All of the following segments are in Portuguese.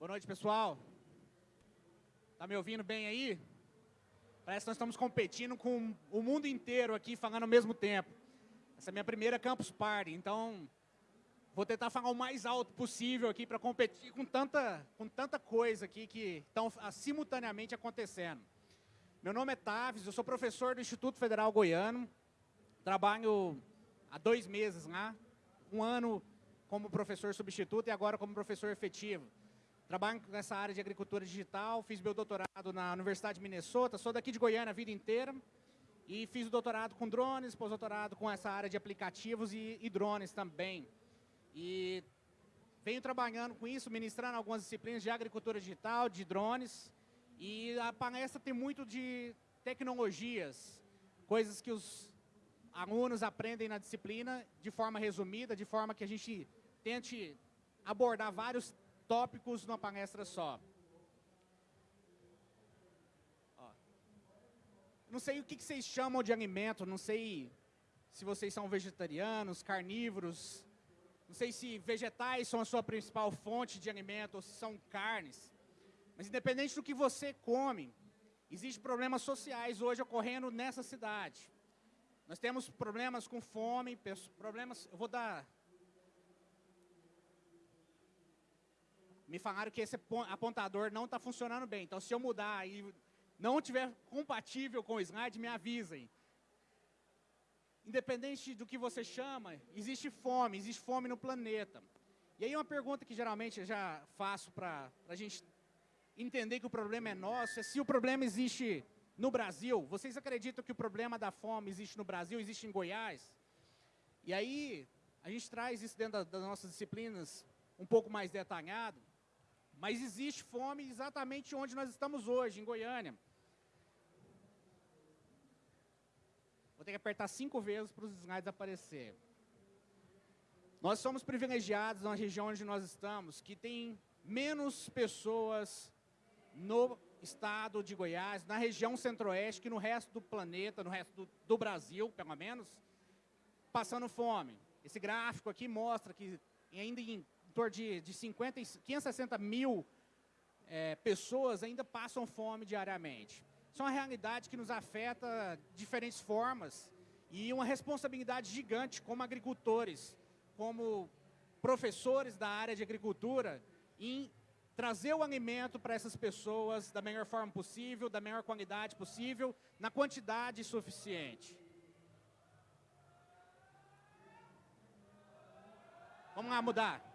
Boa noite, pessoal. Tá me ouvindo bem aí? Parece que nós estamos competindo com o mundo inteiro aqui, falando ao mesmo tempo. Essa é a minha primeira Campus Party, então vou tentar falar o mais alto possível aqui para competir com tanta, com tanta coisa aqui que estão simultaneamente acontecendo. Meu nome é Taves, eu sou professor do Instituto Federal Goiano, trabalho há dois meses lá, um ano como professor substituto e agora como professor efetivo. Trabalho nessa área de agricultura digital, fiz meu doutorado na Universidade de Minnesota, sou daqui de Goiânia a vida inteira e fiz o doutorado com drones, pós-doutorado com essa área de aplicativos e, e drones também. E venho trabalhando com isso, ministrando algumas disciplinas de agricultura digital, de drones, e a palestra tem muito de tecnologias, coisas que os alunos aprendem na disciplina de forma resumida, de forma que a gente tente abordar vários tópicos numa palestra só. Ó. Não sei o que vocês chamam de alimento, não sei se vocês são vegetarianos, carnívoros, não sei se vegetais são a sua principal fonte de alimento ou se são carnes. Mas independente do que você come, existem problemas sociais hoje ocorrendo nessa cidade. Nós temos problemas com fome, problemas... Eu vou dar... Me falaram que esse apontador não está funcionando bem. Então, se eu mudar e não tiver compatível com o slide, me avisem. Independente do que você chama, existe fome, existe fome no planeta. E aí uma pergunta que geralmente eu já faço para a gente entender que o problema é nosso, é se o problema existe no Brasil, vocês acreditam que o problema da fome existe no Brasil, existe em Goiás? E aí, a gente traz isso dentro das nossas disciplinas um pouco mais detalhado, mas existe fome exatamente onde nós estamos hoje, em Goiânia. Vou ter que apertar cinco vezes para os slides aparecer. Nós somos privilegiados na região onde nós estamos, que tem menos pessoas no estado de Goiás, na região centro-oeste, que no resto do planeta, no resto do, do, Brasil, pelo menos, passando fome. Esse gráfico aqui mostra que ainda em, em torno de, de 50, 560 mil é, pessoas ainda passam fome diariamente. Isso é uma realidade que nos afeta de diferentes formas e uma responsabilidade gigante como agricultores, como professores da área de agricultura, em trazer o alimento para essas pessoas da melhor forma possível, da melhor qualidade possível, na quantidade suficiente. Vamos lá mudar.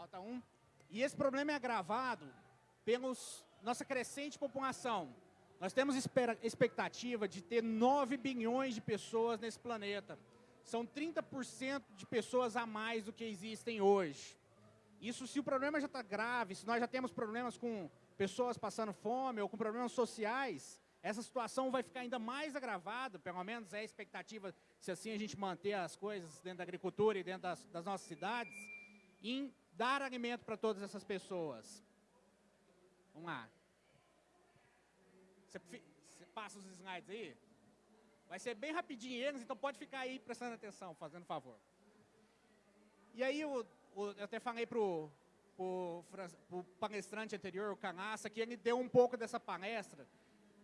Volta um. E esse problema é agravado pelos nossa crescente população. Nós temos expectativa de ter 9 bilhões de pessoas nesse planeta são 30% de pessoas a mais do que existem hoje. Isso se o problema já está grave, se nós já temos problemas com pessoas passando fome ou com problemas sociais, essa situação vai ficar ainda mais agravada, pelo menos é a expectativa, se assim a gente manter as coisas dentro da agricultura e dentro das, das nossas cidades, em dar alimento para todas essas pessoas. Vamos lá. Você, você passa os slides aí? Vai ser bem rapidinho eles, então pode ficar aí prestando atenção, fazendo favor. E aí eu, eu até falei pro, pro palestrante anterior, o Canassa, que ele deu um pouco dessa palestra.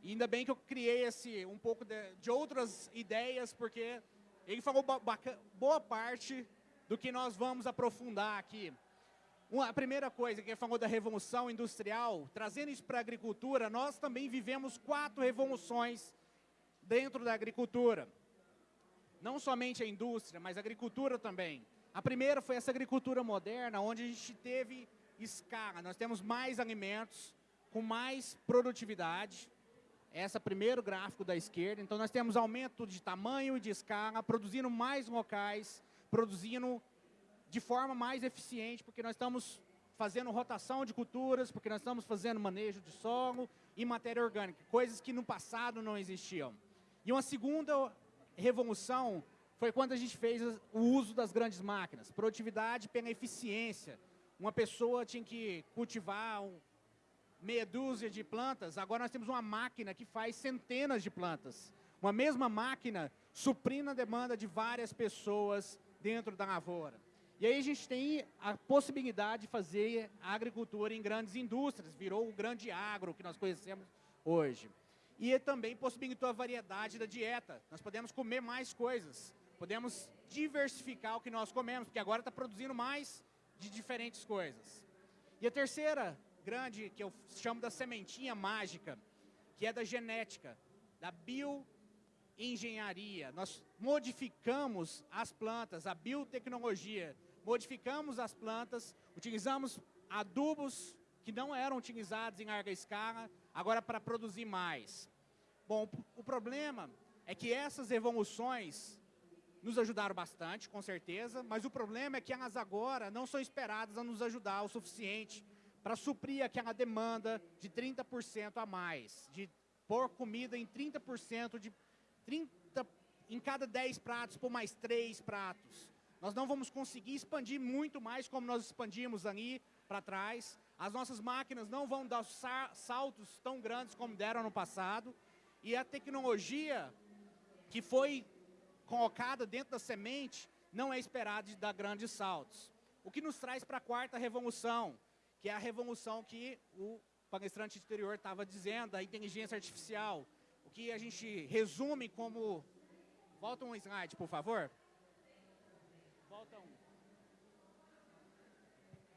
E ainda bem que eu criei esse, um pouco de, de outras ideias, porque ele falou boa parte do que nós vamos aprofundar aqui. Uma, a primeira coisa que falou da revolução industrial, trazendo isso para a agricultura, nós também vivemos quatro revoluções dentro da agricultura. Não somente a indústria, mas a agricultura também. A primeira foi essa agricultura moderna, onde a gente teve escala. Nós temos mais alimentos, com mais produtividade. Esse é o primeiro gráfico da esquerda. Então, nós temos aumento de tamanho e de escala, produzindo mais locais, produzindo de forma mais eficiente, porque nós estamos fazendo rotação de culturas, porque nós estamos fazendo manejo de solo e matéria orgânica, coisas que no passado não existiam. E uma segunda revolução foi quando a gente fez o uso das grandes máquinas. Produtividade pela eficiência. Uma pessoa tinha que cultivar um, meia dúzia de plantas, agora nós temos uma máquina que faz centenas de plantas. Uma mesma máquina suprindo a demanda de várias pessoas dentro da lavoura. E aí a gente tem a possibilidade de fazer a agricultura em grandes indústrias, virou o grande agro que nós conhecemos hoje. E também possibilitou a variedade da dieta. Nós podemos comer mais coisas, podemos diversificar o que nós comemos, porque agora está produzindo mais de diferentes coisas. E a terceira grande, que eu chamo da sementinha mágica, que é da genética, da bioengenharia. Nós modificamos as plantas, a biotecnologia, modificamos as plantas, utilizamos adubos que não eram utilizados em larga escala, agora para produzir mais. Bom, o problema é que essas evoluções nos ajudaram bastante, com certeza, mas o problema é que elas agora não são esperadas a nos ajudar o suficiente para suprir aquela demanda de 30% a mais, de pôr comida em 30% de 30 em cada 10 pratos por mais 3 pratos. Nós não vamos conseguir expandir muito mais como nós expandimos ali para trás. As nossas máquinas não vão dar saltos tão grandes como deram no passado. E a tecnologia que foi colocada dentro da semente não é esperada de dar grandes saltos. O que nos traz para a quarta revolução, que é a revolução que o palestrante anterior estava dizendo, a inteligência artificial. O que a gente resume como... Volta um slide, por favor. Volta um.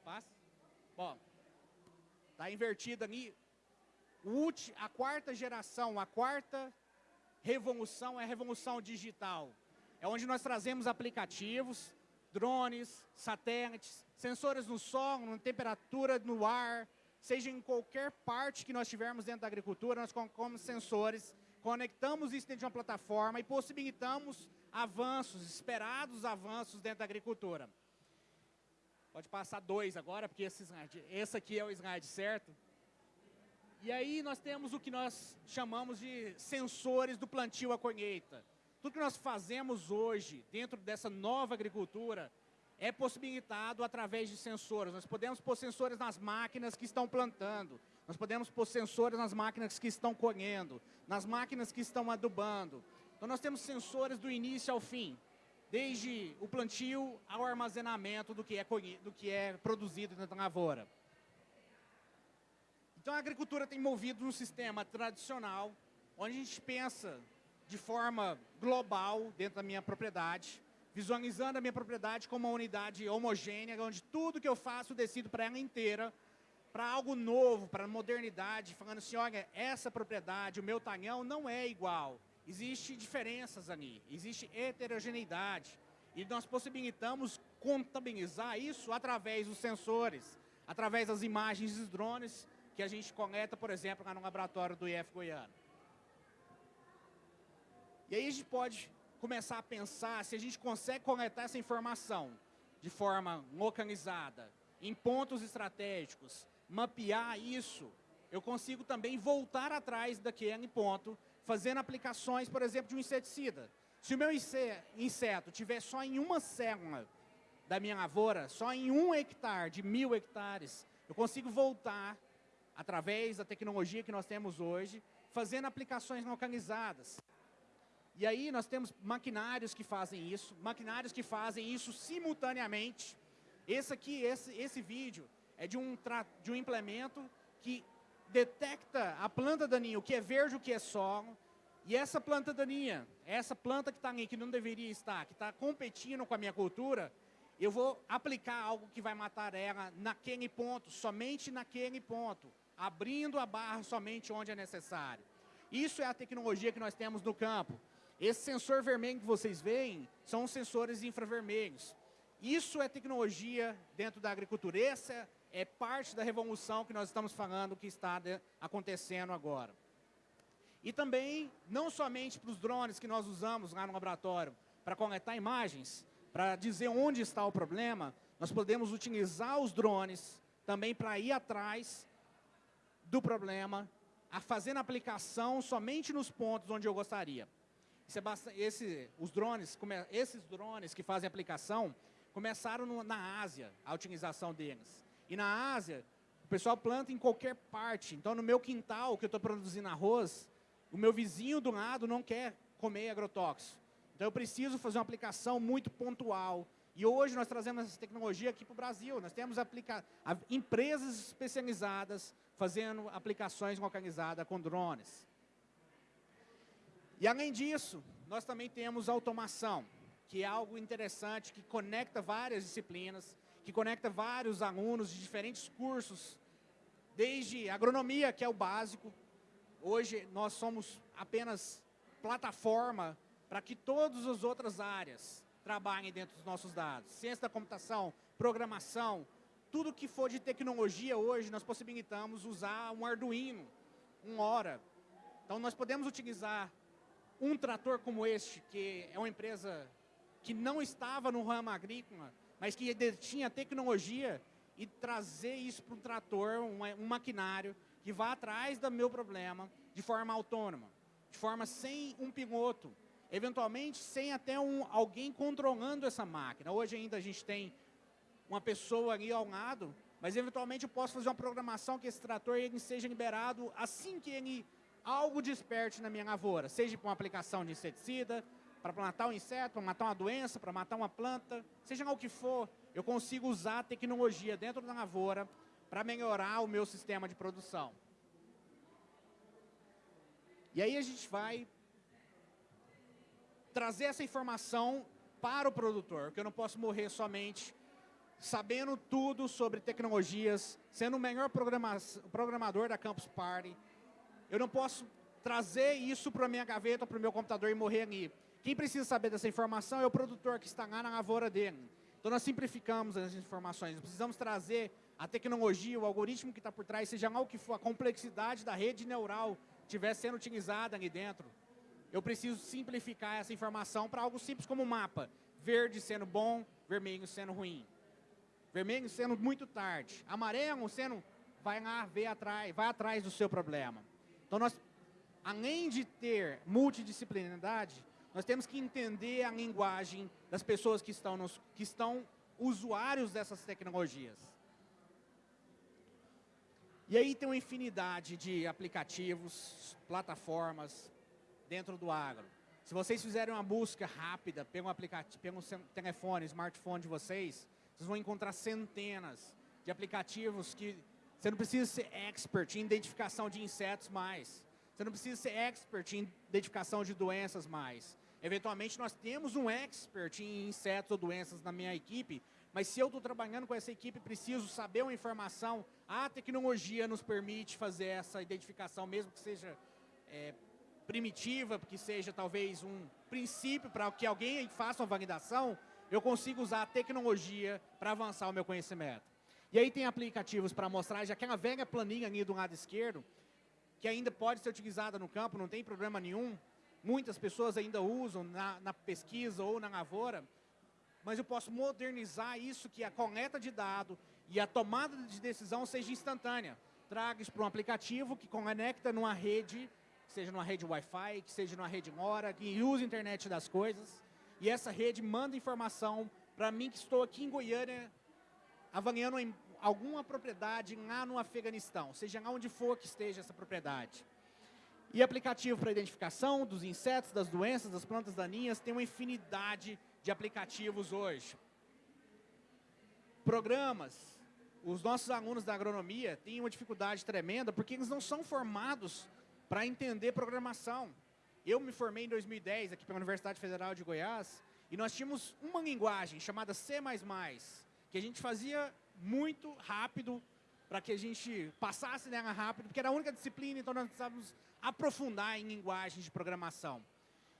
Passa. Bom, está invertido ali. A quarta geração, a quarta revolução é a revolução digital. É onde nós trazemos aplicativos, drones, satélites, sensores no solo, na temperatura, no ar, seja em qualquer parte que nós tivermos dentro da agricultura, nós colocamos sensores, conectamos isso dentro de uma plataforma e possibilitamos avanços, esperados avanços dentro da agricultura. Pode passar dois agora, porque esse, slide, esse aqui é o slide certo. E aí nós temos o que nós chamamos de sensores do plantio à colheita. Tudo que nós fazemos hoje, dentro dessa nova agricultura, é possibilitado através de sensores. Nós podemos pôr sensores nas máquinas que estão plantando, nós podemos pôr sensores nas máquinas que estão colhendo, nas máquinas que estão adubando, então, nós temos sensores do início ao fim, desde o plantio ao armazenamento do que é, do que é produzido da lavoura. Então, a agricultura tem movido um sistema tradicional, onde a gente pensa de forma global dentro da minha propriedade, visualizando a minha propriedade como uma unidade homogênea, onde tudo que eu faço decido para ela inteira, para algo novo, para modernidade, falando assim, olha, essa propriedade, o meu talhão não é igual. Existem diferenças ali, existe heterogeneidade. E nós possibilitamos contabilizar isso através dos sensores, através das imagens dos drones que a gente coleta, por exemplo, lá no laboratório do IF Goiano. E aí a gente pode começar a pensar se a gente consegue coletar essa informação de forma localizada, em pontos estratégicos, mapear isso, eu consigo também voltar atrás daquele ponto fazendo aplicações, por exemplo, de um inseticida. Se o meu inseto tiver só em uma célula da minha lavoura, só em um hectare de mil hectares, eu consigo voltar, através da tecnologia que nós temos hoje, fazendo aplicações localizadas. E aí nós temos maquinários que fazem isso, maquinários que fazem isso simultaneamente. Esse aqui, esse, esse vídeo, é de um, de um implemento que detecta a planta daninha, o que é verde, o que é solo, e essa planta daninha, essa planta que está ali, que não deveria estar, que está competindo com a minha cultura, eu vou aplicar algo que vai matar ela naquele ponto, somente naquele ponto, abrindo a barra somente onde é necessário. Isso é a tecnologia que nós temos no campo. Esse sensor vermelho que vocês veem são sensores infravermelhos. Isso é tecnologia dentro da agricultura. Essa é parte da revolução que nós estamos falando que está acontecendo agora. E também, não somente para os drones que nós usamos lá no laboratório para coletar imagens, para dizer onde está o problema, nós podemos utilizar os drones também para ir atrás do problema, a fazendo aplicação somente nos pontos onde eu gostaria. É esse, os drones, esses drones que fazem aplicação, começaram na Ásia, a utilização deles. E na Ásia, o pessoal planta em qualquer parte. Então, no meu quintal, que eu estou produzindo arroz, o meu vizinho do lado não quer comer agrotóxico. Então, eu preciso fazer uma aplicação muito pontual. E hoje nós trazemos essa tecnologia aqui para o Brasil. Nós temos aplica empresas especializadas fazendo aplicações localizadas com drones. E além disso, nós também temos automação, que é algo interessante, que conecta várias disciplinas, que conecta vários alunos de diferentes cursos, desde agronomia, que é o básico. Hoje nós somos apenas plataforma para que todas as outras áreas trabalhem dentro dos nossos dados. Ciência da computação, programação, tudo que for de tecnologia hoje, nós possibilitamos usar um Arduino, um Hora. Então, nós podemos utilizar um trator como este, que é uma empresa que não estava no ramo agrícola, mas que tinha tecnologia, e trazer isso para um trator, um, um maquinário, que vá atrás do meu problema de forma autônoma, de forma sem um piloto, eventualmente sem até um, alguém controlando essa máquina. Hoje ainda a gente tem uma pessoa ali ao lado, mas eventualmente eu posso fazer uma programação que esse trator ele seja liberado assim que ele algo desperte na minha lavoura, seja para uma aplicação de inseticida, para plantar um inseto, para matar uma doença, para matar uma planta, seja lá o que for, eu consigo usar a tecnologia dentro da lavoura para melhorar o meu sistema de produção. E aí a gente vai trazer essa informação para o produtor, porque eu não posso morrer somente sabendo tudo sobre tecnologias, sendo o melhor programador da Campus Party. Eu não posso trazer isso para a minha gaveta, para o meu computador e morrer ali. Quem precisa saber dessa informação é o produtor que está na lavoura dele. Então nós simplificamos as informações, precisamos trazer a tecnologia, o algoritmo que está por trás, seja lá o que for, a complexidade da rede neural estiver sendo utilizada ali dentro eu preciso simplificar essa informação para algo simples como um mapa. Verde sendo bom, vermelho sendo ruim. Vermelho sendo muito tarde. Amarelo sendo, vai lá, ver atrás, vai atrás do seu problema. Então, nós, além de ter multidisciplinaridade, nós temos que entender a linguagem das pessoas que estão, nos, que estão usuários dessas tecnologias. E aí tem uma infinidade de aplicativos, plataformas, dentro do agro. Se vocês fizerem uma busca rápida pelo, aplicativo, pelo telefone, smartphone de vocês, vocês vão encontrar centenas de aplicativos que você não precisa ser expert em identificação de insetos mais. Você não precisa ser expert em identificação de doenças mais. Eventualmente, nós temos um expert em insetos ou doenças na minha equipe, mas se eu estou trabalhando com essa equipe, preciso saber uma informação, a tecnologia nos permite fazer essa identificação, mesmo que seja é, primitiva, que seja talvez um princípio para que alguém faça uma validação, eu consigo usar a tecnologia para avançar o meu conhecimento. E aí tem aplicativos para mostrar já aquela velha planilha ali do lado esquerdo, que ainda pode ser utilizada no campo, não tem problema nenhum. Muitas pessoas ainda usam na, na pesquisa ou na lavoura, mas eu posso modernizar isso, que a coleta de dado e a tomada de decisão seja instantânea. Traga isso para um aplicativo que conecta numa rede seja numa rede Wi-Fi, que seja numa rede Mora, que use a internet das coisas. E essa rede manda informação para mim que estou aqui em Goiânia, avaliando alguma propriedade lá no Afeganistão, seja lá onde for que esteja essa propriedade. E aplicativo para identificação dos insetos, das doenças, das plantas daninhas, tem uma infinidade de aplicativos hoje. Programas. Os nossos alunos da agronomia têm uma dificuldade tremenda porque eles não são formados para entender programação. Eu me formei em 2010 aqui pela Universidade Federal de Goiás e nós tínhamos uma linguagem chamada C++, que a gente fazia muito rápido para que a gente passasse nela rápido, porque era a única disciplina, então nós precisávamos aprofundar em linguagens de programação.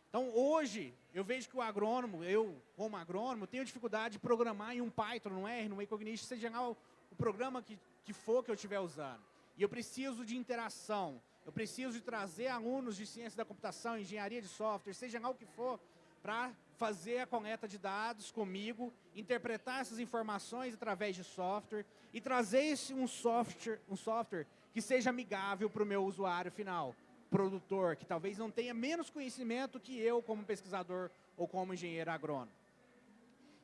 Então, hoje, eu vejo que o agrônomo, eu, como agrônomo, tenho dificuldade de programar em um Python, no R, no Ecognition, seja lá o, o programa que, que for que eu estiver usando. E eu preciso de interação, eu preciso de trazer alunos de ciência da computação, engenharia de software, seja lá o que for, para fazer a coleta de dados comigo, interpretar essas informações através de software e trazer esse, um, software, um software que seja amigável para o meu usuário final, produtor, que talvez não tenha menos conhecimento que eu como pesquisador ou como engenheiro agrônomo.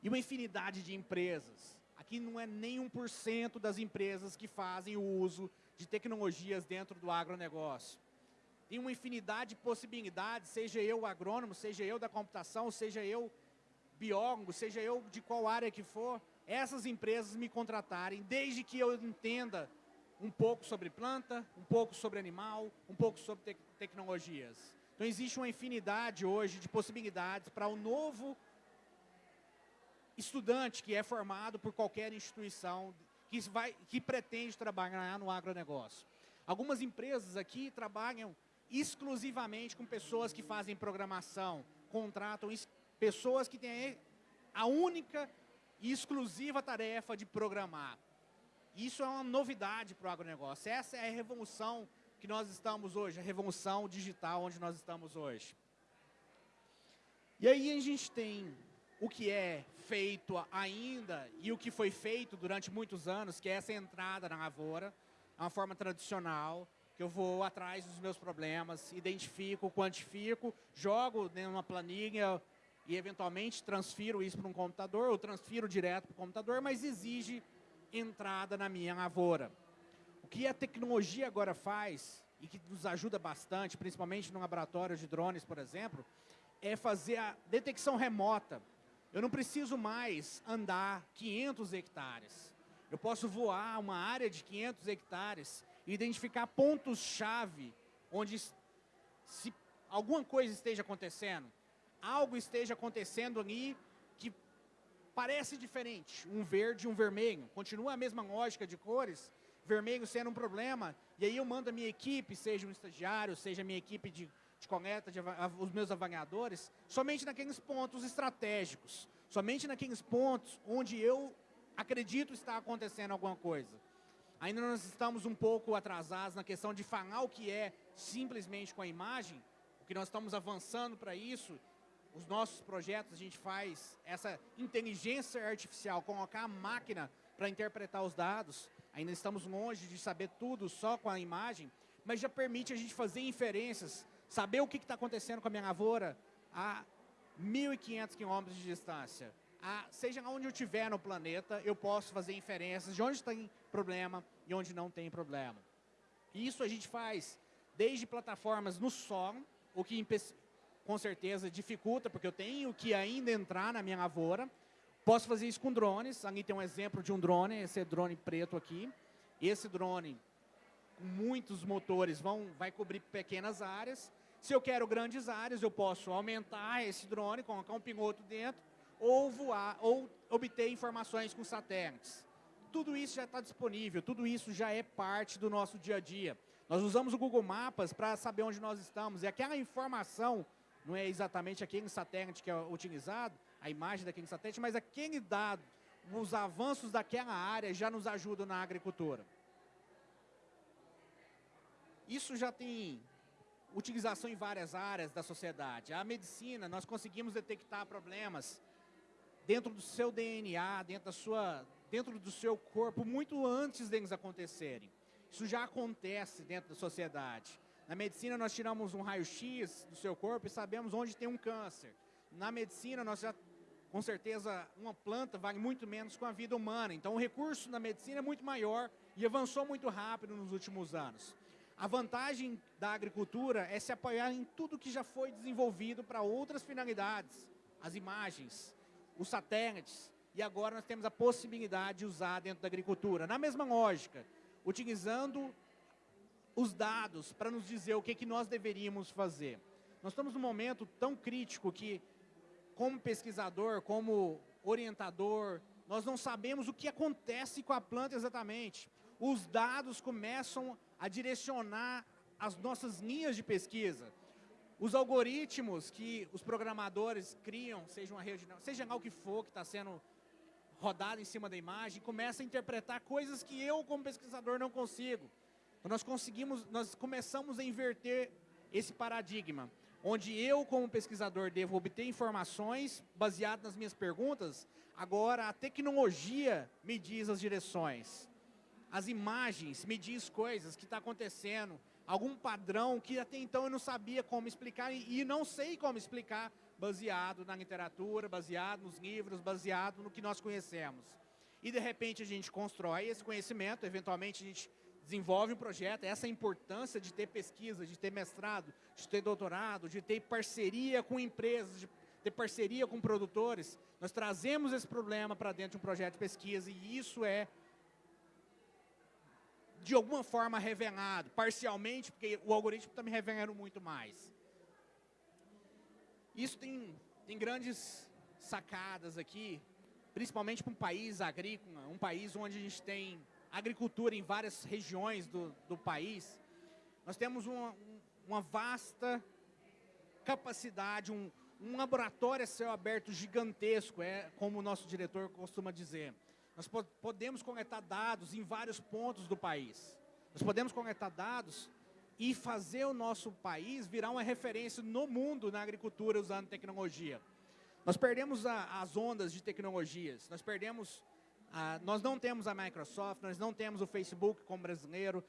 E uma infinidade de empresas. Aqui não é nem 1% das empresas que fazem o uso de tecnologias dentro do agronegócio. Tem uma infinidade de possibilidades, seja eu agrônomo, seja eu da computação, seja eu biólogo, seja eu de qual área que for, essas empresas me contratarem, desde que eu entenda um pouco sobre planta, um pouco sobre animal, um pouco sobre te tecnologias. Então existe uma infinidade hoje de possibilidades para o novo estudante que é formado por qualquer instituição que, vai, que pretende trabalhar no agronegócio. Algumas empresas aqui trabalham exclusivamente com pessoas que fazem programação, contratam pessoas que têm a única e exclusiva tarefa de programar. Isso é uma novidade para o agronegócio. Essa é a revolução que nós estamos hoje, a revolução digital onde nós estamos hoje. E aí a gente tem o que é feito ainda e o que foi feito durante muitos anos, que é essa entrada na lavoura, é uma forma tradicional, que eu vou atrás dos meus problemas, identifico, quantifico, jogo numa planilha e eventualmente transfiro isso para um computador, ou transfiro direto para o computador, mas exige entrada na minha lavoura. O que a tecnologia agora faz, e que nos ajuda bastante, principalmente no laboratório de drones, por exemplo, é fazer a detecção remota. Eu não preciso mais andar 500 hectares. Eu posso voar uma área de 500 hectares identificar pontos-chave onde se alguma coisa esteja acontecendo, algo esteja acontecendo ali que parece diferente, um verde e um vermelho, continua a mesma lógica de cores, vermelho sendo um problema, e aí eu mando a minha equipe, seja um estagiário, seja a minha equipe de, de coleta, de, os meus avaliadores, somente naqueles pontos estratégicos, somente naqueles pontos onde eu acredito estar acontecendo alguma coisa. Ainda nós estamos um pouco atrasados na questão de falar o que é simplesmente com a imagem, o que nós estamos avançando para isso, os nossos projetos, a gente faz essa inteligência artificial, colocar a máquina para interpretar os dados. Ainda estamos longe de saber tudo só com a imagem, mas já permite a gente fazer inferências, saber o que está acontecendo com a minha lavoura a 1.500 quilômetros de distância. A, seja onde eu estiver no planeta, eu posso fazer inferências de onde tem problema e onde não tem problema. Isso a gente faz desde plataformas no solo, o que com certeza dificulta, porque eu tenho que ainda entrar na minha lavoura. Posso fazer isso com drones. Ali tem um exemplo de um drone, esse é drone preto aqui. Esse drone, com muitos motores, vão, vai cobrir pequenas áreas. Se eu quero grandes áreas, eu posso aumentar esse drone, colocar um piloto dentro, ou voar, ou obter informações com satélites. Tudo isso já está disponível, tudo isso já é parte do nosso dia a dia. Nós usamos o Google Maps para saber onde nós estamos, e aquela informação não é exatamente aquele satélite que é utilizado, a imagem daquele satélite, mas aquele dado, os avanços daquela área já nos ajudam na agricultura. Isso já tem utilização em várias áreas da sociedade. A medicina, nós conseguimos detectar problemas dentro do seu DNA, dentro, da sua, dentro do seu corpo, muito antes deles acontecerem. Isso já acontece dentro da sociedade. Na medicina, nós tiramos um raio-x do seu corpo e sabemos onde tem um câncer. Na medicina, nós já, com certeza, uma planta vale muito menos com a vida humana. Então, o recurso na medicina é muito maior e avançou muito rápido nos últimos anos. A vantagem da agricultura é se apoiar em tudo que já foi desenvolvido para outras finalidades. As imagens, os satélites, e agora nós temos a possibilidade de usar dentro da agricultura. Na mesma lógica, utilizando os dados para nos dizer o que, que nós deveríamos fazer. Nós estamos num momento tão crítico que, como pesquisador, como orientador, nós não sabemos o que acontece com a planta exatamente. Os dados começam a direcionar as nossas linhas de pesquisa. Os algoritmos que os programadores criam, seja uma rede, seja lá o que for que está sendo rodado em cima da imagem, começa a interpretar coisas que eu, como pesquisador, não consigo. Então, nós conseguimos, nós começamos a inverter esse paradigma, onde eu, como pesquisador, devo obter informações baseadas nas minhas perguntas, agora a tecnologia me diz as direções. As imagens me diz coisas que está acontecendo, algum padrão que até então eu não sabia como explicar e não sei como explicar, baseado na literatura, baseado nos livros, baseado no que nós conhecemos. E de repente a gente constrói esse conhecimento, eventualmente a gente desenvolve um projeto, essa importância de ter pesquisa, de ter mestrado, de ter doutorado, de ter parceria com empresas, de ter parceria com produtores, nós trazemos esse problema para dentro de um projeto de pesquisa e isso é de alguma forma revelado, parcialmente, porque o algoritmo está me revelando muito mais. Isso tem, tem grandes sacadas aqui, principalmente para um país agrícola, um país onde a gente tem agricultura em várias regiões do, do país. Nós temos uma, uma vasta capacidade, um, um laboratório a céu aberto gigantesco, é como o nosso diretor costuma dizer. Nós podemos coletar dados em vários pontos do país. Nós podemos coletar dados e fazer o nosso país virar uma referência no mundo na agricultura usando tecnologia. Nós perdemos a, as ondas de tecnologias, nós perdemos, a, nós não temos a Microsoft, nós não temos o Facebook como brasileiro,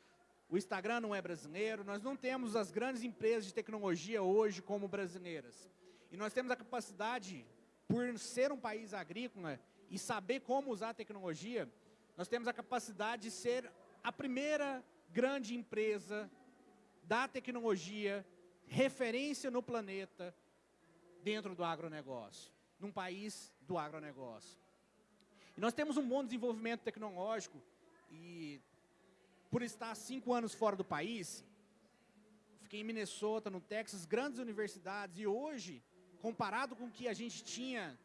o Instagram não é brasileiro, nós não temos as grandes empresas de tecnologia hoje como brasileiras. E nós temos a capacidade, por ser um país agrícola e saber como usar a tecnologia, nós temos a capacidade de ser a primeira grande empresa da tecnologia, referência no planeta, dentro do agronegócio, num país do agronegócio. E nós temos um bom desenvolvimento tecnológico e por estar cinco anos fora do país, fiquei em Minnesota, no Texas, grandes universidades, e hoje, comparado com o que a gente tinha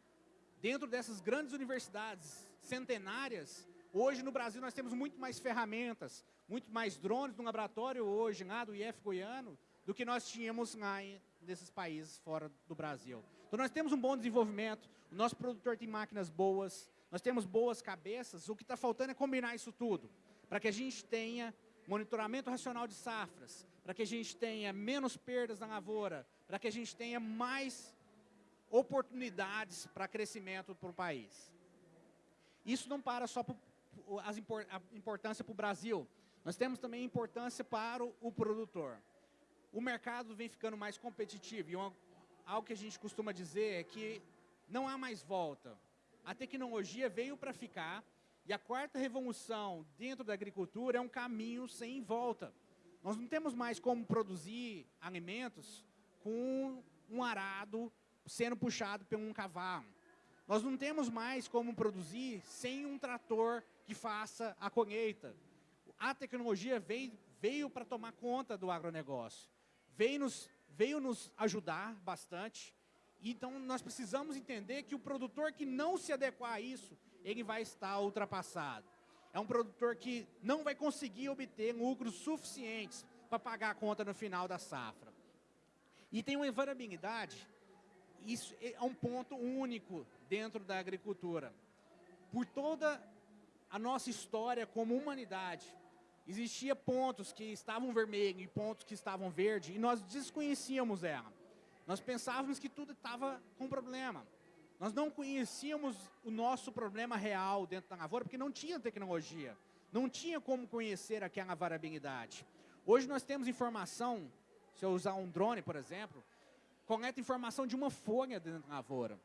dentro dessas grandes universidades centenárias, hoje no Brasil nós temos muito mais ferramentas, muito mais drones no laboratório hoje, lá do IF Goiano, do que nós tínhamos lá nesses países fora do Brasil. Então nós temos um bom desenvolvimento, o nosso produtor tem máquinas boas, nós temos boas cabeças, o que está faltando é combinar isso tudo, para que a gente tenha monitoramento racional de safras, para que a gente tenha menos perdas na lavoura, para que a gente tenha mais oportunidades para crescimento para o país. Isso não para só por, as, a importância para o Brasil, nós temos também importância para o, o produtor. O mercado vem ficando mais competitivo e uma, algo que a gente costuma dizer é que não há mais volta. A tecnologia veio para ficar e a quarta revolução dentro da agricultura é um caminho sem volta. Nós não temos mais como produzir alimentos com um arado sendo puxado por um cavalo. Nós não temos mais como produzir sem um trator que faça a colheita. A tecnologia veio, veio para tomar conta do agronegócio. Veio nos, veio nos ajudar bastante. Então, nós precisamos entender que o produtor que não se adequar a isso, ele vai estar ultrapassado. É um produtor que não vai conseguir obter lucros suficientes para pagar a conta no final da safra. E tem uma invariabilidade isso é um ponto único dentro da agricultura. Por toda a nossa história como humanidade, existia pontos que estavam vermelhos e pontos que estavam verdes, e nós desconhecíamos ela. Nós pensávamos que tudo estava com problema. Nós não conhecíamos o nosso problema real dentro da lavoura, porque não tinha tecnologia. Não tinha como conhecer aquela variabilidade. Hoje nós temos informação, se eu usar um drone, por exemplo, coleta informação de uma folha dentro da lavoura.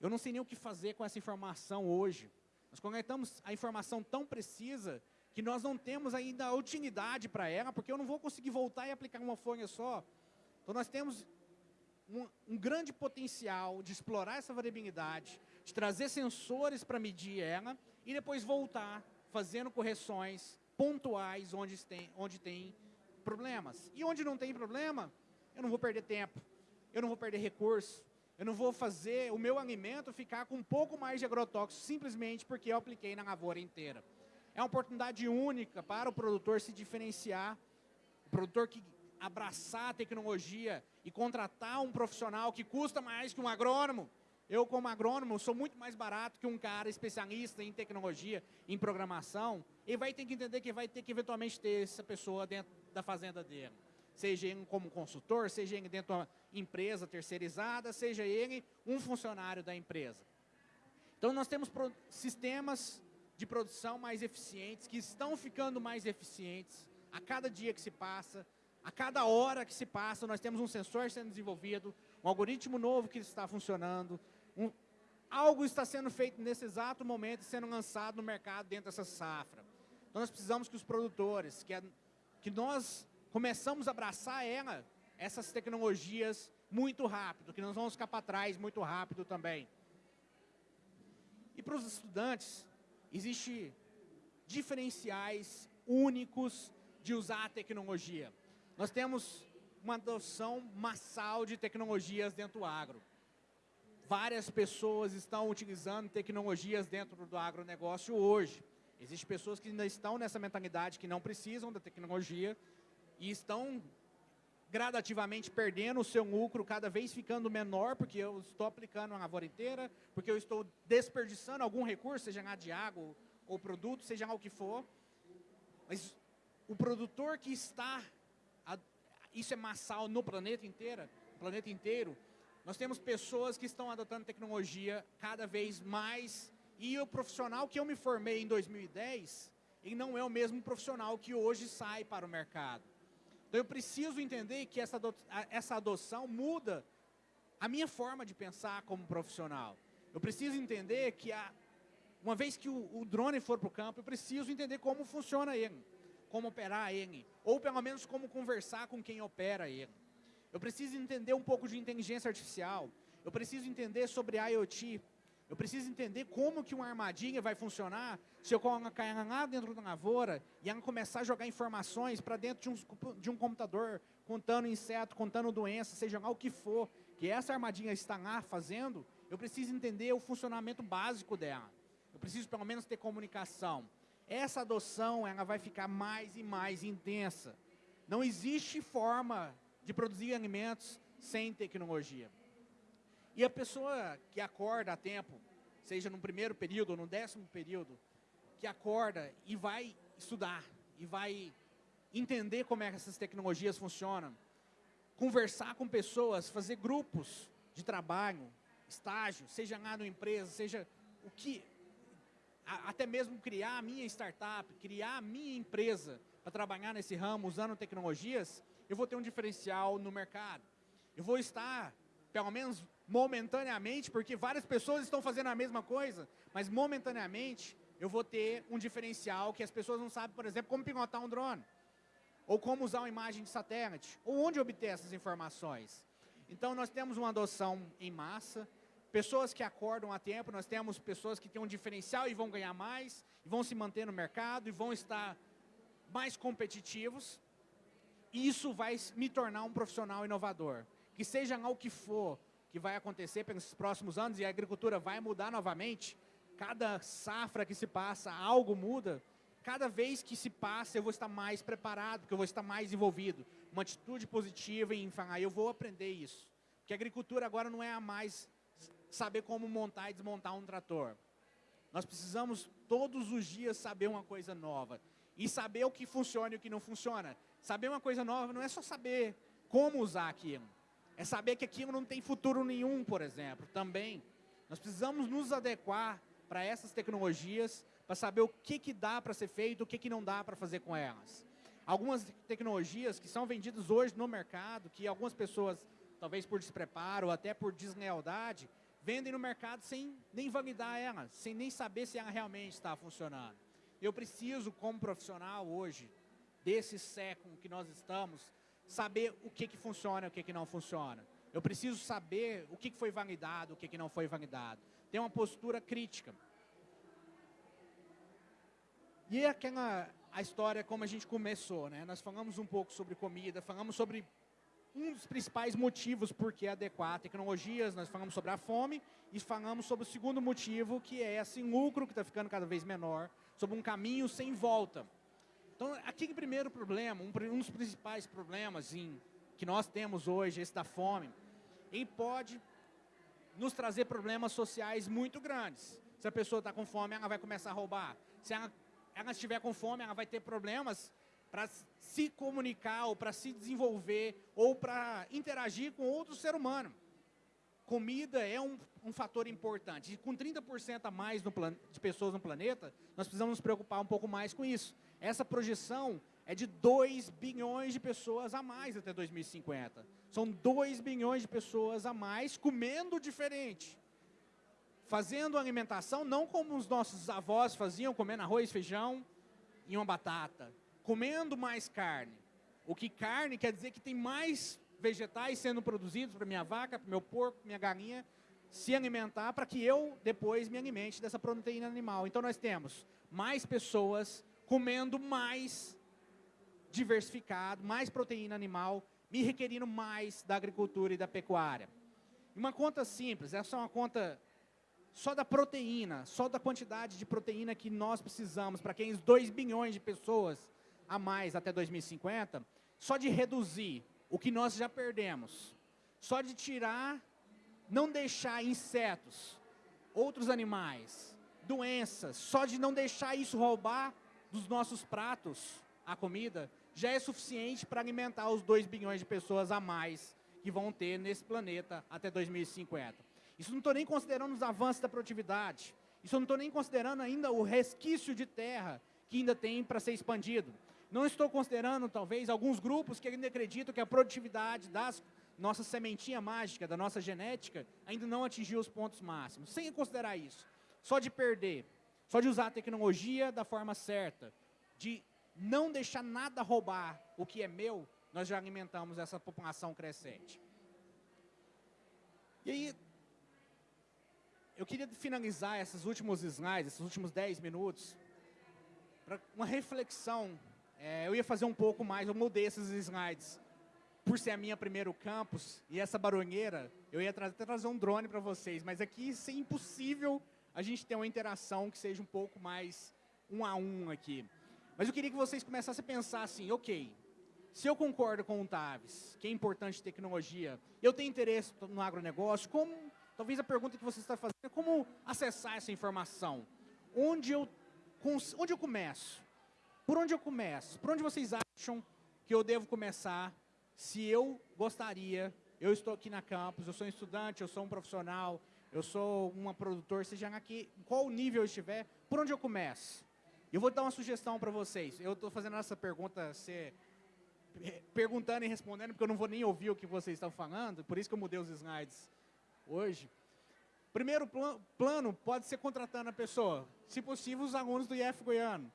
Eu não sei nem o que fazer com essa informação hoje. Nós coletamos a informação tão precisa que nós não temos ainda a utilidade para ela, porque eu não vou conseguir voltar e aplicar uma folha só. Então nós temos um, um grande potencial de explorar essa variabilidade, de trazer sensores para medir ela e depois voltar fazendo correções pontuais onde tem, onde tem problemas. E onde não tem problema, eu não vou perder tempo eu não vou perder recurso, eu não vou fazer o meu alimento ficar com um pouco mais de agrotóxico simplesmente porque eu apliquei na lavoura inteira. É uma oportunidade única para o produtor se diferenciar, o produtor que abraçar a tecnologia e contratar um profissional que custa mais que um agrônomo. Eu, como agrônomo, sou muito mais barato que um cara especialista em tecnologia, em programação. Ele vai ter que entender que vai ter que eventualmente ter essa pessoa dentro da fazenda dele seja ele como consultor, seja ele dentro de uma empresa terceirizada, seja ele um funcionário da empresa. Então, nós temos sistemas de produção mais eficientes, que estão ficando mais eficientes a cada dia que se passa, a cada hora que se passa, nós temos um sensor sendo desenvolvido, um algoritmo novo que está funcionando, um, algo está sendo feito nesse exato momento, sendo lançado no mercado dentro dessa safra. Então, nós precisamos que os produtores, que, que nós começamos a abraçar ela, essas tecnologias muito rápido, que nós vamos ficar para trás muito rápido também. E para os estudantes, existe diferenciais únicos de usar a tecnologia. Nós temos uma adoção massal de tecnologias dentro do agro. Várias pessoas estão utilizando tecnologias dentro do agronegócio hoje. Existem pessoas que ainda estão nessa mentalidade que não precisam da tecnologia e estão gradativamente perdendo o seu lucro, cada vez ficando menor, porque eu estou aplicando a lavoura inteira, porque eu estou desperdiçando algum recurso, seja lá de água ou produto, seja lá o que for. Mas o produtor que está, isso é massal no planeta inteiro, planeta inteiro, nós temos pessoas que estão adotando tecnologia cada vez mais e o profissional que eu me formei em 2010, ele não é o mesmo profissional que hoje sai para o mercado. Então eu preciso entender que essa, essa adoção muda a minha forma de pensar como profissional. Eu preciso entender que a, uma vez que o, o drone for para o campo, eu preciso entender como funciona ele, como operar ele, ou pelo menos como conversar com quem opera ele. Eu preciso entender um pouco de inteligência artificial, eu preciso entender sobre IoT, eu preciso entender como que uma armadilha vai funcionar se eu colocar ela lá dentro da lavoura e ela começar a jogar informações para dentro de um, de um computador, contando inseto, contando doença, seja lá o que for, que essa armadilha está lá fazendo, eu preciso entender o funcionamento básico dela. Eu preciso pelo menos ter comunicação. Essa adoção ela vai ficar mais e mais intensa. Não existe forma de produzir alimentos sem tecnologia. E a pessoa que acorda a tempo, seja no primeiro período ou no décimo período, que acorda e vai estudar, e vai entender como é que essas tecnologias funcionam, conversar com pessoas, fazer grupos de trabalho, estágio, seja lá na empresa, seja o que, até mesmo criar a minha startup, criar a minha empresa para trabalhar nesse ramo usando tecnologias, eu vou ter um diferencial no mercado. Eu vou estar, pelo menos momentaneamente, porque várias pessoas estão fazendo a mesma coisa, mas momentaneamente eu vou ter um diferencial que as pessoas não sabem, por exemplo, como pilotar um drone, ou como usar uma imagem de satélite, ou onde obter essas informações. Então nós temos uma adoção em massa, pessoas que acordam a tempo, nós temos pessoas que têm um diferencial e vão ganhar mais, e vão se manter no mercado, e vão estar mais competitivos, e isso vai me tornar um profissional inovador. Que seja lá o que for, que vai acontecer pelos próximos anos e a agricultura vai mudar novamente, cada safra que se passa, algo muda, cada vez que se passa eu vou estar mais preparado, porque eu vou estar mais envolvido. Uma atitude positiva em falar, eu vou aprender isso. Porque a agricultura agora não é a mais saber como montar e desmontar um trator. Nós precisamos todos os dias saber uma coisa nova. E saber o que funciona e o que não funciona. Saber uma coisa nova não é só saber como usar aquilo. É saber que aquilo não tem futuro nenhum, por exemplo, também. Nós precisamos nos adequar para essas tecnologias, para saber o que, que dá para ser feito, o que, que não dá para fazer com elas. Algumas tecnologias que são vendidas hoje no mercado, que algumas pessoas, talvez por despreparo ou até por deslealdade, vendem no mercado sem nem validar elas, sem nem saber se ela realmente está funcionando. Eu preciso, como profissional hoje, desse século que nós estamos, saber o que, que funciona e o que, que não funciona. Eu preciso saber o que, que foi validado, o que, que não foi validado. Ter uma postura crítica. E é aquela a história como a gente começou, né? Nós falamos um pouco sobre comida, falamos sobre um dos principais motivos por que adequar tecnologias, nós falamos sobre a fome e falamos sobre o segundo motivo, que é esse lucro que está ficando cada vez menor, sobre um caminho sem volta. Então, aquele primeiro problema, um, um dos principais problemas em, que nós temos hoje, esse da fome, ele pode nos trazer problemas sociais muito grandes. Se a pessoa está com fome, ela vai começar a roubar. Se ela, ela estiver com fome, ela vai ter problemas para se comunicar, ou para se desenvolver, ou para interagir com outro ser humano. Comida é um, um fator importante. E com 30% a mais plan, de pessoas no planeta, nós precisamos nos preocupar um pouco mais com isso. Essa projeção é de 2 bilhões de pessoas a mais até 2050. São 2 bilhões de pessoas a mais comendo diferente. Fazendo alimentação não como os nossos avós faziam, comendo arroz, feijão e uma batata. Comendo mais carne. O que carne quer dizer que tem mais vegetais sendo produzidos para minha vaca, para meu porco, minha galinha, se alimentar para que eu depois me alimente dessa proteína animal. Então nós temos mais pessoas comendo mais diversificado, mais proteína animal, me requerindo mais da agricultura e da pecuária. Uma conta simples, essa é uma conta só da proteína, só da quantidade de proteína que nós precisamos para aqueles 2 bilhões de pessoas a mais até 2050, só de reduzir o que nós já perdemos, só de tirar, não deixar insetos, outros animais, doenças, só de não deixar isso roubar dos nossos pratos a comida, já é suficiente para alimentar os 2 bilhões de pessoas a mais que vão ter nesse planeta até 2050. Isso não estou nem considerando os avanços da produtividade. Isso não estou nem considerando ainda o resquício de terra que ainda tem para ser expandido. Não estou considerando, talvez, alguns grupos que ainda acreditam que a produtividade das nossa sementinha mágica, da nossa genética, ainda não atingiu os pontos máximos. Sem considerar isso, só de perder, só de usar a tecnologia da forma certa, de não deixar nada roubar o que é meu, nós já alimentamos essa população crescente. E aí, eu queria finalizar esses últimos slides, esses últimos 10 minutos, para uma reflexão. É, eu ia fazer um pouco mais, eu mudei esses slides. Por ser a minha primeiro campus e essa baronheira, eu ia até trazer um drone para vocês, mas aqui isso é impossível a gente ter uma interação que seja um pouco mais um a um aqui. Mas eu queria que vocês começassem a pensar assim, ok, se eu concordo com o Taves, que é importante tecnologia, eu tenho interesse no agronegócio, como Talvez a pergunta que você está fazendo é como acessar essa informação? Onde eu, onde eu começo? Por onde eu começo? Por onde vocês acham que eu devo começar se eu gostaria, eu estou aqui na campus, eu sou um estudante, eu sou um profissional, eu sou uma produtor, seja aqui, qual nível eu estiver, por onde eu começo? Eu vou dar uma sugestão para vocês. Eu estou fazendo essa pergunta ser perguntando e respondendo, porque eu não vou nem ouvir o que vocês estão falando, por isso que eu mudei os slides hoje. Primeiro pl plano pode ser contratando a pessoa, se possível os alunos do IF Goiano.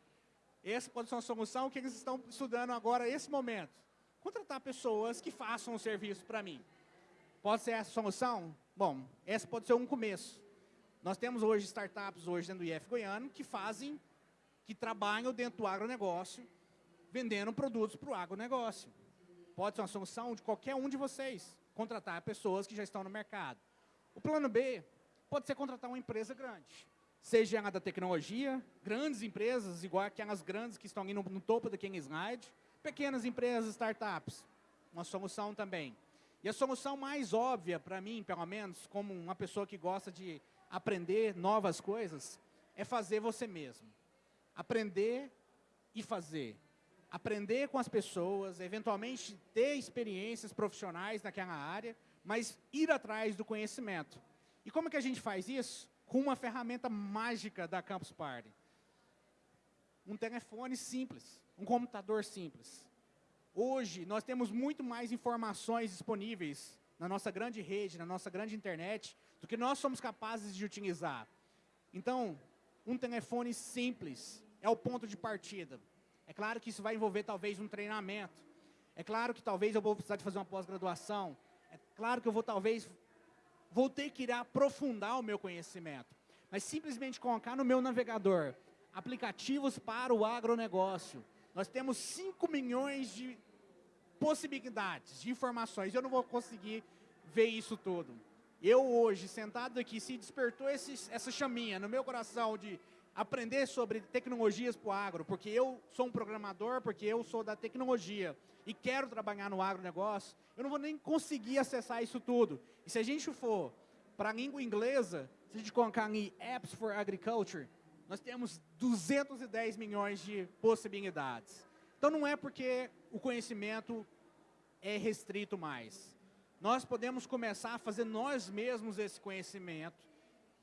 Essa pode ser uma solução que eles estão estudando agora, nesse momento. Contratar pessoas que façam o serviço para mim. Pode ser essa a solução? Bom, essa pode ser um começo. Nós temos hoje startups hoje dentro do IF Goiano que fazem, que trabalham dentro do agronegócio, vendendo produtos para o agronegócio. Pode ser uma solução de qualquer um de vocês, contratar pessoas que já estão no mercado. O plano B pode ser contratar uma empresa grande, seja ela da tecnologia, grandes empresas, igual aquelas grandes que estão ali no, no topo daquele slide, pequenas empresas, startups, uma solução também. E a solução mais óbvia para mim, pelo menos, como uma pessoa que gosta de aprender novas coisas, é fazer você mesmo. Aprender e fazer. Aprender com as pessoas, eventualmente ter experiências profissionais naquela área, mas ir atrás do conhecimento. E como que a gente faz isso? Com uma ferramenta mágica da Campus Party. Um telefone simples, um computador simples. Hoje, nós temos muito mais informações disponíveis na nossa grande rede, na nossa grande internet, do que nós somos capazes de utilizar. Então, um telefone simples é o ponto de partida. É claro que isso vai envolver talvez um treinamento. É claro que talvez eu vou precisar de fazer uma pós-graduação. É claro que eu vou talvez, vou ter que ir aprofundar o meu conhecimento. Mas simplesmente colocar no meu navegador aplicativos para o agronegócio. Nós temos 5 milhões de possibilidades, de informações. Eu não vou conseguir ver isso tudo. Eu hoje, sentado aqui, se despertou essa chaminha no meu coração de aprender sobre tecnologias para o agro, porque eu sou um programador, porque eu sou da tecnologia e quero trabalhar no agronegócio, eu não vou nem conseguir acessar isso tudo. E se a gente for para a língua inglesa, se a gente colocar ali Apps for Agriculture, nós temos 210 milhões de possibilidades. Então não é porque o conhecimento é restrito mais. Nós podemos começar a fazer nós mesmos esse conhecimento,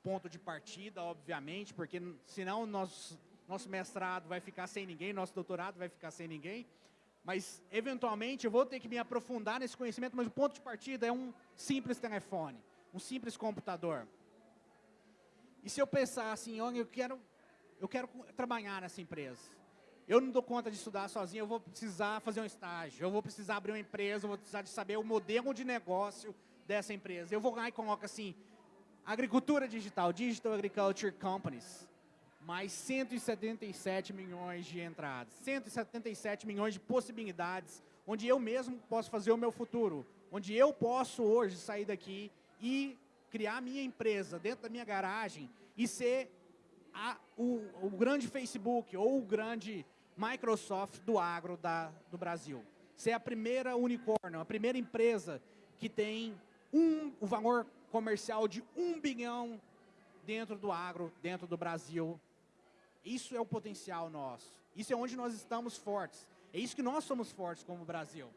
ponto de partida, obviamente, porque senão nosso, nosso mestrado vai ficar sem ninguém, nosso doutorado vai ficar sem ninguém. Mas, eventualmente, eu vou ter que me aprofundar nesse conhecimento, mas o ponto de partida é um simples telefone, um simples computador. E se eu pensar assim, olha, eu quero, eu quero trabalhar nessa empresa. eu não dou conta de estudar sozinho, eu vou precisar fazer um estágio, eu vou precisar abrir uma empresa, eu vou precisar de saber o modelo de negócio dessa empresa. Eu vou lá e coloco assim, agricultura digital, Digital Agriculture Companies, mais 177 milhões de entradas, 177 milhões de possibilidades, onde eu mesmo posso fazer o meu futuro, onde eu posso hoje sair daqui e criar minha empresa dentro da minha garagem e ser a, o, o grande Facebook ou o grande Microsoft do agro da, do Brasil. Ser a primeira unicórnio, a primeira empresa que tem um, o valor comercial de um bilhão dentro do agro, dentro do Brasil. Isso é o potencial nosso. Isso é onde nós estamos fortes. É isso que nós somos fortes como Brasil.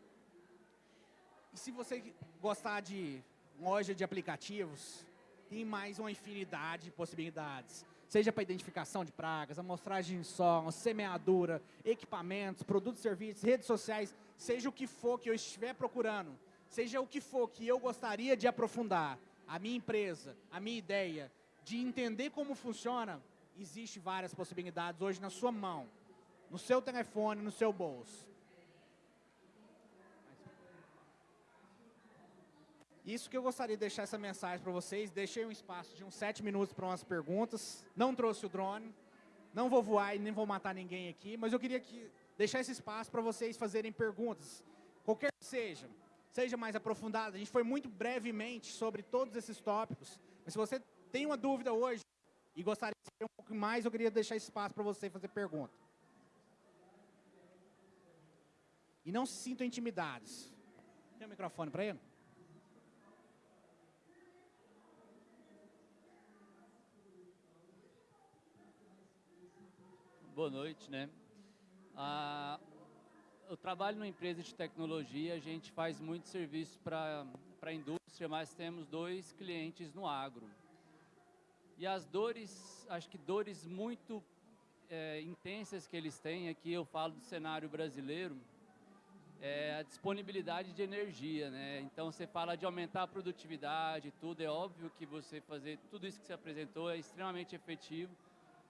E se você gostar de loja de aplicativos, tem mais uma infinidade de possibilidades seja para identificação de pragas, amostragem de solo, semeadura, equipamentos, produtos serviços, redes sociais, seja o que for que eu estiver procurando, seja o que for que eu gostaria de aprofundar, a minha empresa, a minha ideia, de entender como funciona, existe várias possibilidades hoje na sua mão, no seu telefone, no seu bolso. Isso que eu gostaria de deixar essa mensagem para vocês. Deixei um espaço de uns sete minutos para umas perguntas. Não trouxe o drone. Não vou voar e nem vou matar ninguém aqui. Mas eu queria que, deixar esse espaço para vocês fazerem perguntas. Qualquer que seja. Seja mais aprofundada. A gente foi muito brevemente sobre todos esses tópicos. Mas se você tem uma dúvida hoje e gostaria de saber um pouco mais, eu queria deixar esse espaço para você fazer pergunta. E não se sintam intimidados. Tem um microfone para ele? Boa noite, né? Ah, eu trabalho numa empresa de tecnologia, a gente faz muito serviço para a indústria, mas temos dois clientes no agro. E as dores, acho que dores muito é, intensas que eles têm, aqui eu falo do cenário brasileiro, é a disponibilidade de energia, né? Então você fala de aumentar a produtividade, tudo, é óbvio que você fazer tudo isso que você apresentou é extremamente efetivo,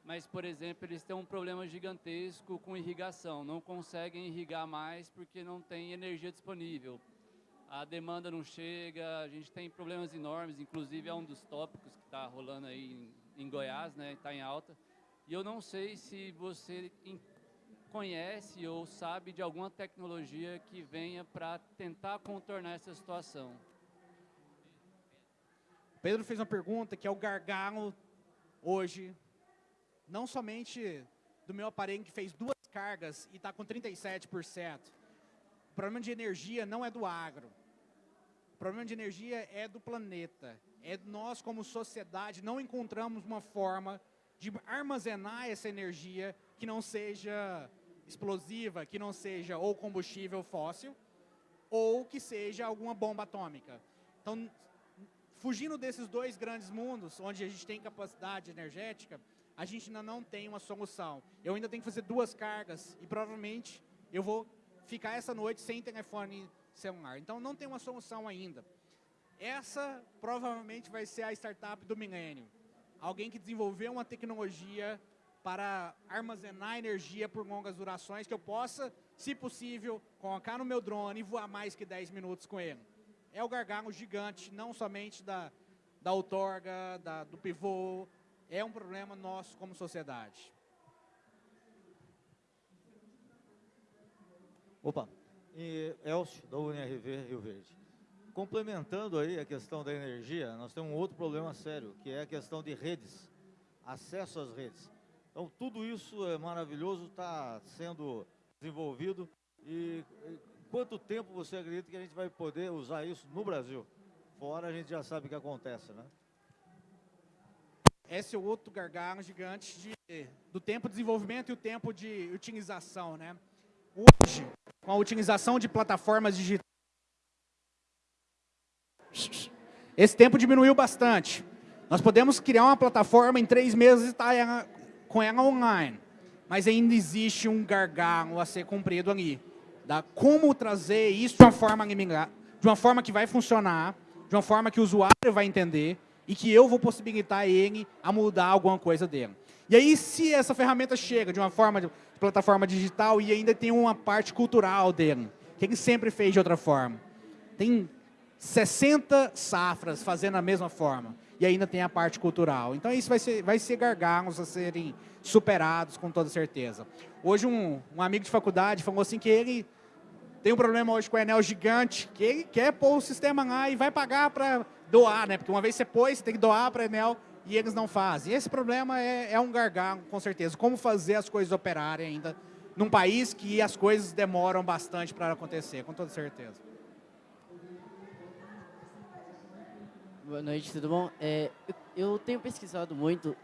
mas, por exemplo, eles têm um problema gigantesco com irrigação, não conseguem irrigar mais porque não tem energia disponível. A demanda não chega, a gente tem problemas enormes, inclusive é um dos tópicos que está rolando aí em, em Goiás, né, está em alta. E eu não sei se você conhece ou sabe de alguma tecnologia que venha para tentar contornar essa situação. Pedro fez uma pergunta que é o gargalo hoje não somente do meu aparelho que fez duas cargas e está com 37%. O problema de energia não é do agro. O problema de energia é do planeta. É nós, como sociedade, não encontramos uma forma de armazenar essa energia que não seja explosiva, que não seja ou combustível fóssil, ou que seja alguma bomba atômica. Então, fugindo desses dois grandes mundos, onde a gente tem capacidade energética, a gente ainda não tem uma solução. Eu ainda tenho que fazer duas cargas e provavelmente eu vou ficar essa noite sem telefone celular. Então não tem uma solução ainda. Essa provavelmente vai ser a startup do milênio. Alguém que desenvolveu uma tecnologia para armazenar energia por longas durações que eu possa, se possível, colocar no meu drone e voar mais que 10 minutos com ele. É o gargalo gigante, não somente da, da outorga, da, do pivô, é um problema nosso como sociedade. Opa, e Elcio, da UNRV Rio Verde. Complementando aí a questão da energia, nós temos um outro problema sério, que é a questão de redes, acesso às redes. Então, tudo isso é maravilhoso, está sendo desenvolvido. E, e quanto tempo você acredita que a gente vai poder usar isso no Brasil? Fora a gente já sabe o que acontece, né? Esse é o outro gargalo gigante de, do tempo de desenvolvimento e o tempo de utilização. Né? Hoje, com a utilização de plataformas digitais, esse tempo diminuiu bastante. Nós podemos criar uma plataforma em três meses e estar tá com ela online. Mas ainda existe um gargalo a ser cumprido ali. Da como trazer isso de uma forma de uma forma que vai funcionar, de uma forma que o usuário vai entender, e que eu vou possibilitar ele a mudar alguma coisa dele. E aí, se essa ferramenta chega de uma forma de plataforma digital e ainda tem uma parte cultural dele, que ele sempre fez de outra forma. Tem 60 safras fazendo a mesma forma. E ainda tem a parte cultural. Então, isso vai ser, vai ser gargalos a serem superados, com toda certeza. Hoje, um, um amigo de faculdade falou assim que ele tem um problema hoje com o Enel gigante, que ele quer pôr o sistema lá e vai pagar para doar, né? Porque uma vez você pôs, você tem que doar para a Enel e eles não fazem. Esse problema é, é um gargalo, com certeza. Como fazer as coisas operarem ainda num país que as coisas demoram bastante para acontecer, com toda certeza. Boa noite, tudo bom? É, eu, tenho pesquisado muito...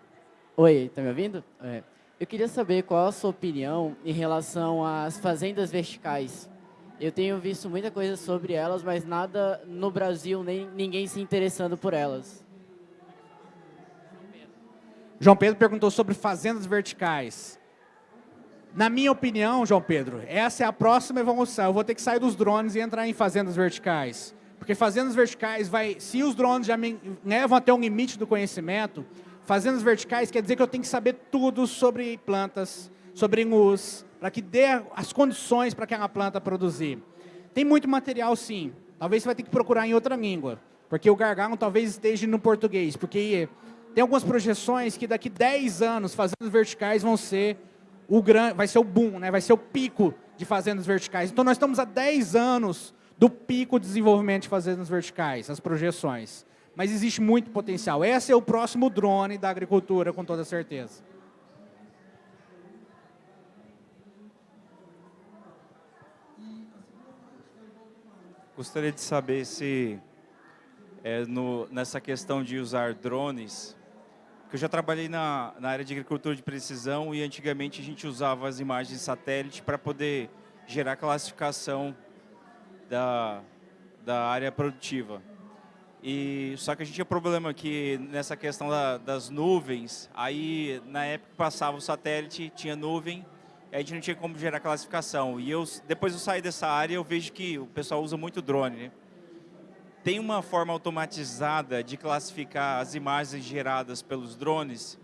Oi, tá me ouvindo? É, eu queria saber qual a sua opinião em relação às fazendas verticais. Eu tenho visto muita coisa sobre elas, mas nada no Brasil, nem ninguém se interessando por elas. João Pedro perguntou sobre fazendas verticais. Na minha opinião, João Pedro, essa é a próxima evolução. Eu vou ter que sair dos drones e entrar em fazendas verticais. Porque fazendas verticais, vai, se os drones já me levam até um limite do conhecimento, fazendas verticais quer dizer que eu tenho que saber tudo sobre plantas, sobre luz, para que dê as condições para aquela planta produzir. Tem muito material, sim. Talvez você vai ter que procurar em outra língua, porque o gargalo talvez esteja no português, porque tem algumas projeções que daqui 10 anos fazendas verticais vão ser o grande, vai ser o boom, né? vai ser o pico de fazendas verticais. Então nós estamos há 10 anos do pico de desenvolvimento de fazendas verticais, as projeções. Mas existe muito potencial. Esse é o próximo drone da agricultura, com toda certeza. Gostaria de saber se é, no, nessa questão de usar drones, que eu já trabalhei na, na área de agricultura de precisão e antigamente a gente usava as imagens satélite para poder gerar classificação da, da área produtiva. E, só que a gente tinha problema que nessa questão da, das nuvens, aí na época passava o satélite, tinha nuvem, a gente não tinha como gerar classificação. E eu, depois eu saí dessa área, eu vejo que o pessoal usa muito drone. Né? Tem uma forma automatizada de classificar as imagens geradas pelos drones?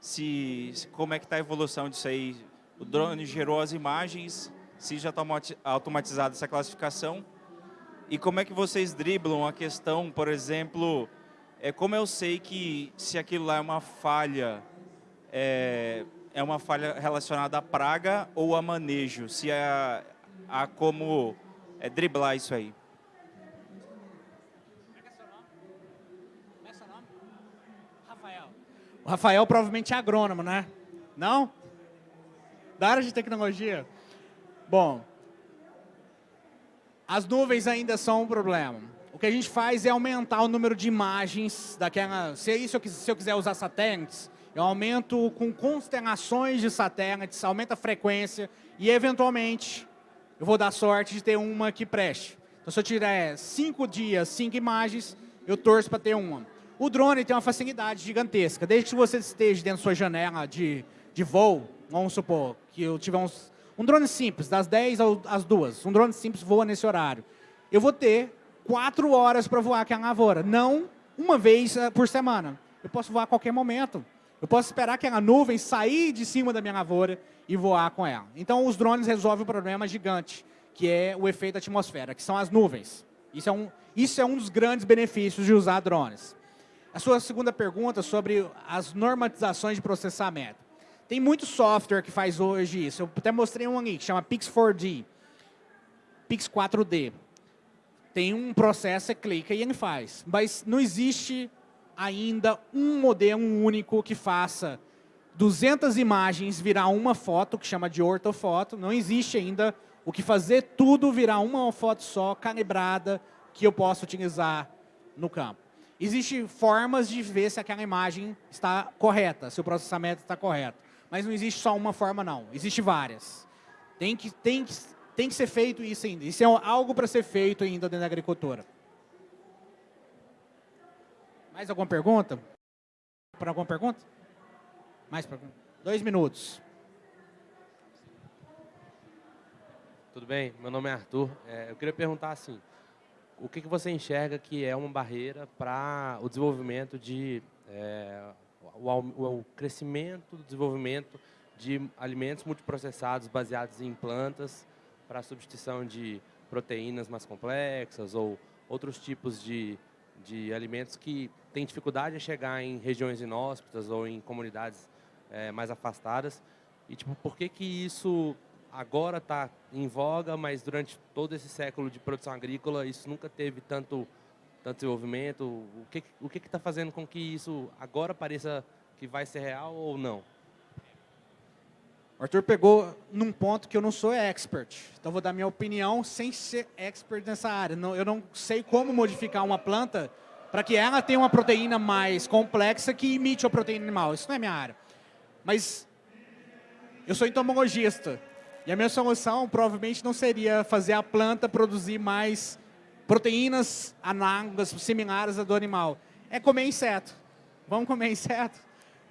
Se, se como é que está a evolução disso aí? O drone gerou as imagens, se já está automatizada essa classificação? E como é que vocês driblam a questão, por exemplo, é, como eu sei que se aquilo lá é uma falha, é, é uma falha relacionada à praga ou a manejo, se há, há como é, driblar isso aí. Rafael. O Rafael provavelmente é agrônomo, né? Não? Da área de tecnologia? Bom, as nuvens ainda são um problema. O que a gente faz é aumentar o número de imagens daquela... Se, é isso, se eu quiser usar satélites, eu aumento com constelações de satélites, aumenta a frequência e, eventualmente, eu vou dar sorte de ter uma que preste. Então, se eu tiver cinco dias, cinco imagens, eu torço para ter uma. O drone tem uma facilidade gigantesca. Desde que você esteja dentro da sua janela de, de voo, vamos supor que eu tiver uns, um drone simples, das 10 às 2, um drone simples voa nesse horário. Eu vou ter quatro horas para voar aquela lavoura, não uma vez eh, por semana. Eu posso voar a qualquer momento. Eu posso esperar que nuvem sair de cima da minha lavoura e voar com ela. Então, os drones resolvem um problema gigante, que é o efeito atmosfera, que são as nuvens. Isso é um, isso é um dos grandes benefícios de usar drones. A sua segunda pergunta sobre as normatizações de processamento. Tem muito software que faz hoje isso. Eu até mostrei um ali, que chama Pix4D. Pix 4D. Tem um processo, você clica e ele faz. Mas não existe ainda um modelo único que faça 200 imagens virar uma foto, que chama de ortofoto. Não existe ainda o que fazer tudo virar uma foto só, calibrada, que eu possa utilizar no campo. Existem formas de ver se aquela imagem está correta, se o processamento está correto. Mas não existe só uma forma, não. Existem várias. Tem que, tem, que, tem que ser feito isso ainda. Isso é algo para ser feito ainda dentro da agricultura. Mais alguma pergunta? Para alguma pergunta? Mais pergunta? Dois minutos. Tudo bem? Meu nome é Arthur. É, eu queria perguntar assim, o que, que você enxerga que é uma barreira para o desenvolvimento de é, o, o, o crescimento, o desenvolvimento de alimentos multiprocessados baseados em plantas para substituição de proteínas mais complexas ou outros tipos de, de alimentos que têm dificuldade em chegar em regiões inóspitas ou em comunidades é, mais afastadas. E tipo, por que que isso agora está em voga, mas durante todo esse século de produção agrícola isso nunca teve tanto tanto desenvolvimento? O que o que está fazendo com que isso agora pareça que vai ser real ou não? Arthur pegou num ponto que eu não sou expert. Então, vou dar minha opinião sem ser expert nessa área. Não, eu não sei como modificar uma planta para que ela tenha uma proteína mais complexa que imite a proteína animal. Isso não é minha área. Mas eu sou entomologista. E a minha solução provavelmente não seria fazer a planta produzir mais proteínas análogas, similares à do animal. É comer inseto. Vamos comer inseto?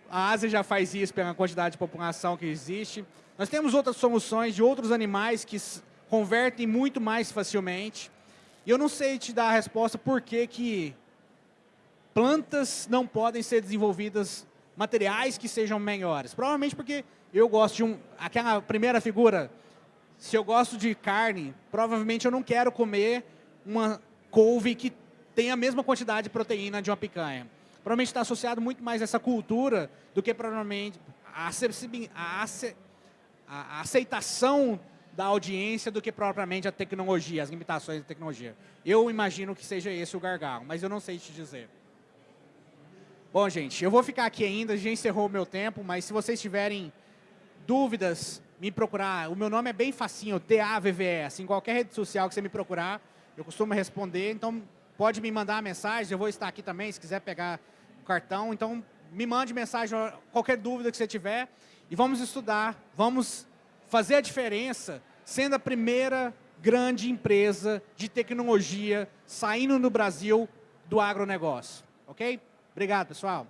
A Ásia já faz isso pela quantidade de população que existe. Nós temos outras soluções de outros animais que convertem muito mais facilmente. E eu não sei te dar a resposta por que, que plantas não podem ser desenvolvidas materiais que sejam melhores. Provavelmente porque eu gosto de um... Aquela primeira figura, se eu gosto de carne, provavelmente eu não quero comer uma couve que tem a mesma quantidade de proteína de uma picanha. Provavelmente está associado muito mais a essa cultura do que provavelmente a, a, aceitação da audiência do que propriamente a tecnologia, as limitações da tecnologia. Eu imagino que seja esse o gargalo, mas eu não sei te dizer. Bom, gente, eu vou ficar aqui ainda, já encerrou o meu tempo, mas se vocês tiverem dúvidas, me procurar. O meu nome é bem facinho, T-A-V-V-E. Assim, qualquer rede social que você me procurar, eu costumo responder. Então, pode me mandar mensagem. Eu vou estar aqui também, se quiser pegar o cartão. Então, me mande mensagem, qualquer dúvida que você tiver. E vamos estudar, vamos fazer a diferença, sendo a primeira grande empresa de tecnologia saindo no Brasil do agronegócio. Ok? Obrigado, pessoal.